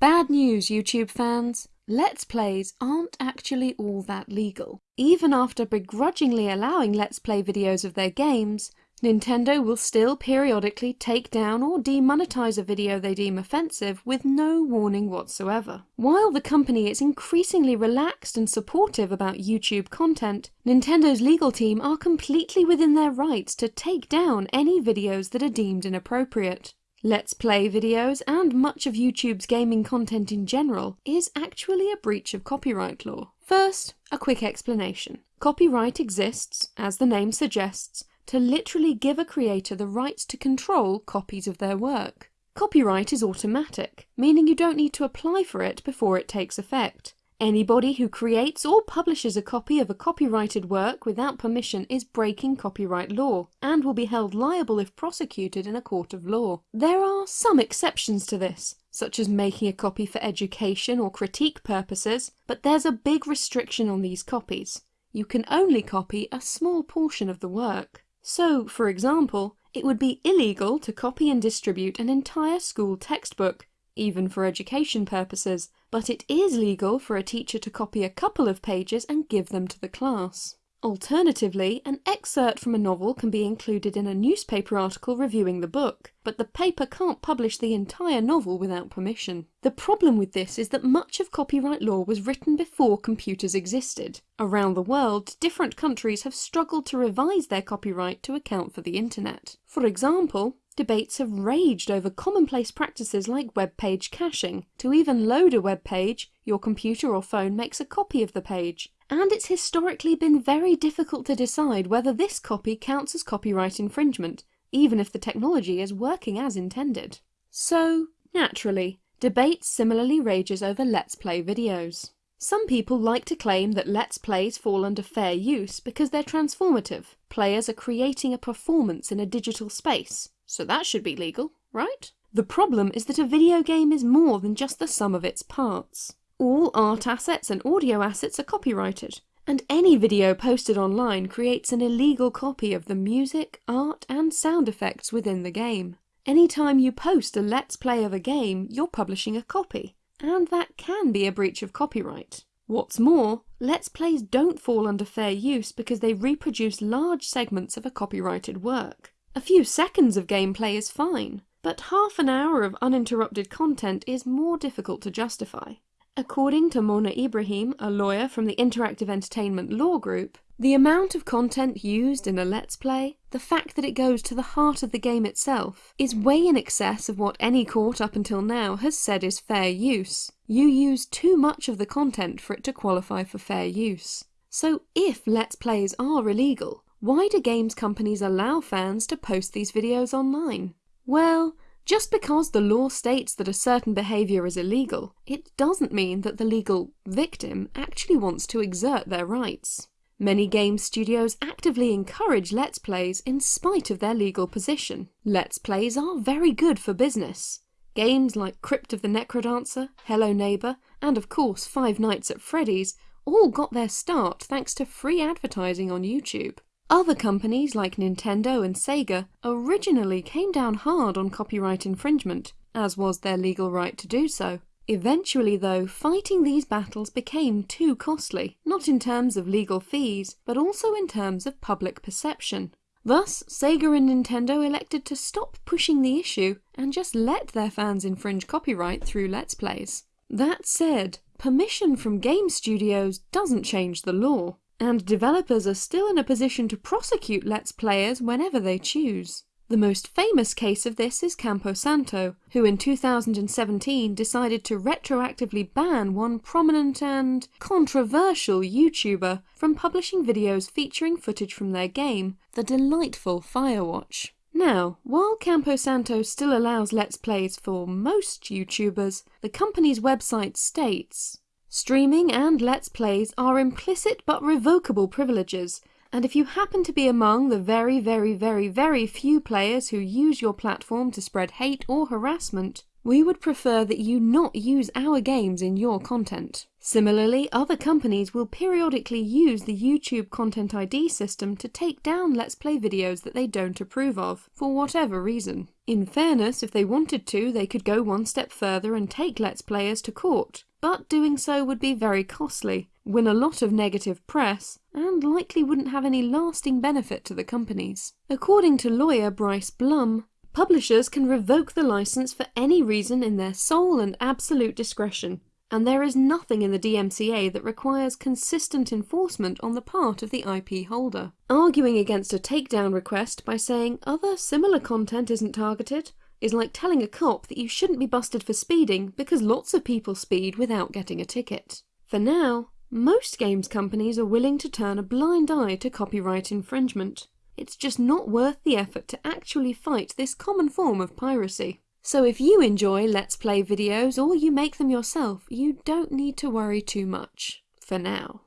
Bad news, YouTube fans! Let's Plays aren't actually all that legal. Even after begrudgingly allowing Let's Play videos of their games, Nintendo will still periodically take down or demonetize a video they deem offensive with no warning whatsoever. While the company is increasingly relaxed and supportive about YouTube content, Nintendo's legal team are completely within their rights to take down any videos that are deemed inappropriate. Let's Play videos, and much of YouTube's gaming content in general, is actually a breach of copyright law. First, a quick explanation. Copyright exists, as the name suggests, to literally give a creator the rights to control copies of their work. Copyright is automatic, meaning you don't need to apply for it before it takes effect. Anybody who creates or publishes a copy of a copyrighted work without permission is breaking copyright law, and will be held liable if prosecuted in a court of law. There are some exceptions to this, such as making a copy for education or critique purposes, but there's a big restriction on these copies. You can only copy a small portion of the work. So, for example, it would be illegal to copy and distribute an entire school textbook, even for education purposes, but it is legal for a teacher to copy a couple of pages and give them to the class. Alternatively, an excerpt from a novel can be included in a newspaper article reviewing the book, but the paper can't publish the entire novel without permission. The problem with this is that much of copyright law was written before computers existed. Around the world, different countries have struggled to revise their copyright to account for the internet. For example, debates have raged over commonplace practices like web page caching. To even load a web page, your computer or phone makes a copy of the page, and it's historically been very difficult to decide whether this copy counts as copyright infringement, even if the technology is working as intended. So, naturally, debate similarly rages over Let's Play videos. Some people like to claim that Let's Plays fall under fair use because they're transformative. Players are creating a performance in a digital space, so that should be legal, right? The problem is that a video game is more than just the sum of its parts. All art assets and audio assets are copyrighted, and any video posted online creates an illegal copy of the music, art, and sound effects within the game. Anytime you post a Let's Play of a game, you're publishing a copy, and that can be a breach of copyright. What's more, Let's Plays don't fall under fair use because they reproduce large segments of a copyrighted work. A few seconds of gameplay is fine, but half an hour of uninterrupted content is more difficult to justify. According to Mona Ibrahim, a lawyer from the Interactive Entertainment Law Group, the amount of content used in a Let's Play, the fact that it goes to the heart of the game itself, is way in excess of what any court up until now has said is fair use. You use too much of the content for it to qualify for fair use. So if Let's Plays are illegal, why do games companies allow fans to post these videos online? Well, just because the law states that a certain behaviour is illegal, it doesn't mean that the legal victim actually wants to exert their rights. Many game studios actively encourage Let's Plays in spite of their legal position. Let's Plays are very good for business. Games like Crypt of the Necrodancer, Hello Neighbour, and of course Five Nights at Freddy's all got their start thanks to free advertising on YouTube. Other companies like Nintendo and Sega originally came down hard on copyright infringement, as was their legal right to do so. Eventually though, fighting these battles became too costly, not in terms of legal fees, but also in terms of public perception. Thus, Sega and Nintendo elected to stop pushing the issue and just let their fans infringe copyright through Let's Plays. That said, permission from game studios doesn't change the law and developers are still in a position to prosecute Let's Players whenever they choose. The most famous case of this is Campo Santo, who in 2017 decided to retroactively ban one prominent and controversial YouTuber from publishing videos featuring footage from their game, the delightful Firewatch. Now, while Campo Santo still allows Let's Plays for most YouTubers, the company's website states, Streaming and Let's Plays are implicit but revocable privileges, and if you happen to be among the very very very very few players who use your platform to spread hate or harassment, we would prefer that you not use our games in your content. Similarly, other companies will periodically use the YouTube Content ID system to take down Let's Play videos that they don't approve of, for whatever reason. In fairness, if they wanted to, they could go one step further and take Let's Players to court, but doing so would be very costly, win a lot of negative press, and likely wouldn't have any lasting benefit to the companies. According to lawyer Bryce Blum, publishers can revoke the license for any reason in their sole and absolute discretion, and there is nothing in the DMCA that requires consistent enforcement on the part of the IP holder. Arguing against a takedown request by saying other similar content isn't targeted is like telling a cop that you shouldn't be busted for speeding because lots of people speed without getting a ticket. For now, most games companies are willing to turn a blind eye to copyright infringement. It's just not worth the effort to actually fight this common form of piracy. So if you enjoy Let's Play videos or you make them yourself, you don't need to worry too much. For now.